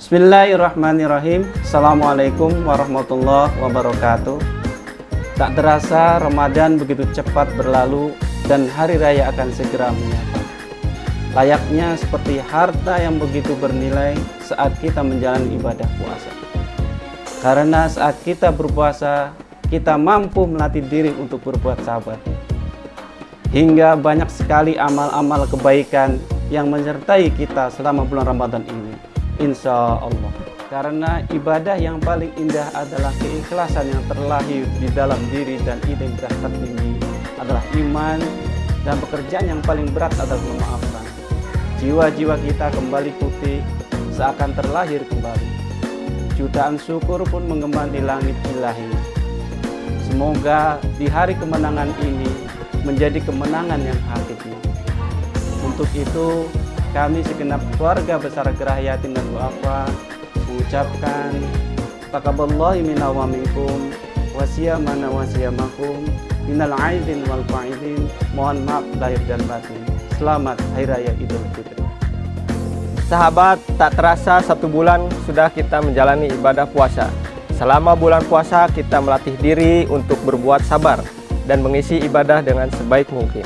Bismillahirrahmanirrahim. Assalamualaikum warahmatullahi wabarakatuh. Tak terasa Ramadan begitu cepat berlalu Dan hari raya akan segera menyapa Layaknya seperti harta yang begitu bernilai Saat kita menjalani ibadah puasa. Karena saat kita berpuasa Kita mampu melatih diri untuk berbuat sabar. Hingga banyak sekali amal-amal kebaikan Yang menyertai kita selama bulan Ramadan ini Insya Allah karena ibadah yang paling indah adalah keikhlasan yang terlahir di dalam diri dan identitas tertinggi adalah iman dan pekerjaan yang paling berat adalah memaafkan. Jiwa-jiwa kita kembali putih seakan terlahir kembali. Jutaan syukur pun mengembang di langit ilahi. Semoga di hari kemenangan ini menjadi kemenangan yang hakiki. Untuk itu, kami segenap keluarga besar Gerah Yatim dan Duafa mengucapkan taqabbalallahu minna wa minkum wa siyamana wa siyamakum minal aidin wal faidin mohon maaf lahir dan batin selamat hari raya idul fitri Sahabat, tak terasa satu bulan sudah kita menjalani ibadah puasa. Selama bulan puasa kita melatih diri untuk berbuat sabar dan mengisi ibadah dengan sebaik mungkin.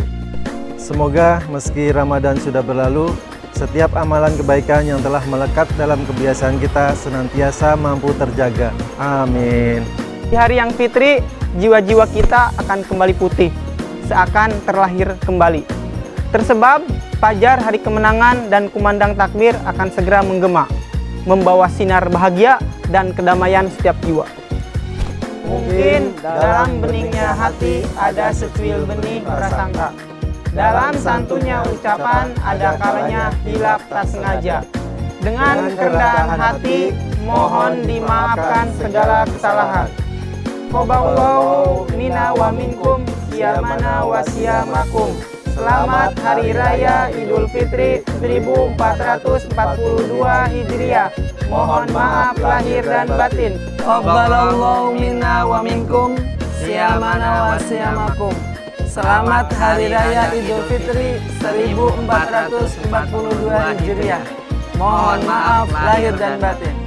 Semoga meski Ramadan sudah berlalu, setiap amalan kebaikan yang telah melekat dalam kebiasaan kita senantiasa mampu terjaga. Amin. Di hari yang fitri, jiwa-jiwa kita akan kembali putih, seakan terlahir kembali. Tersebab, fajar hari kemenangan dan kumandang takbir akan segera menggema, membawa sinar bahagia dan kedamaian setiap jiwa. Mungkin dalam beningnya hati ada secuil benih prasangka. Dalam santunya ucapan ada kalanya hilap tak sengaja. Dengan kerendahan hati mohon dimaafkan segala kesalahan. Qoballahu mina wa minkum siyamana wa siyamakum. Selamat Hari Raya Idul Fitri 1442 Hijriah. Mohon maaf lahir dan batin. Qoballahu mina wa minkum siyamana wa siyamakum. Selamat Hari Raya Idul Fitri 1442 Hijriah. Mohon maaf lahir dan batin.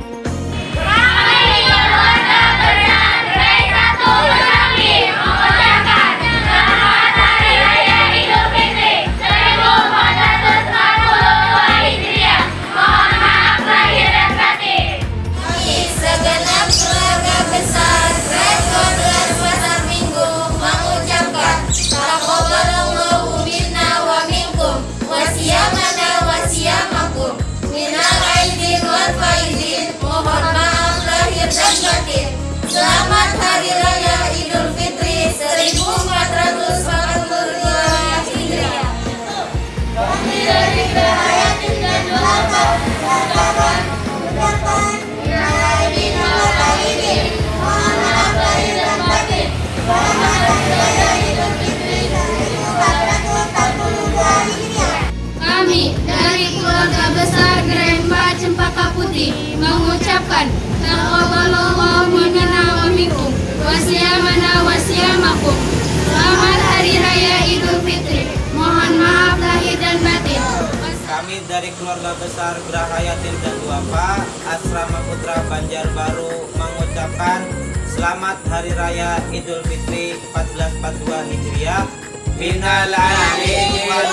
Keluarga besar Geraha Yatim dan Duafa Asrama Putra Banjarbaru mengucapkan Selamat Hari Raya Idul Fitri 1442 Hijriah. Minal aidin wal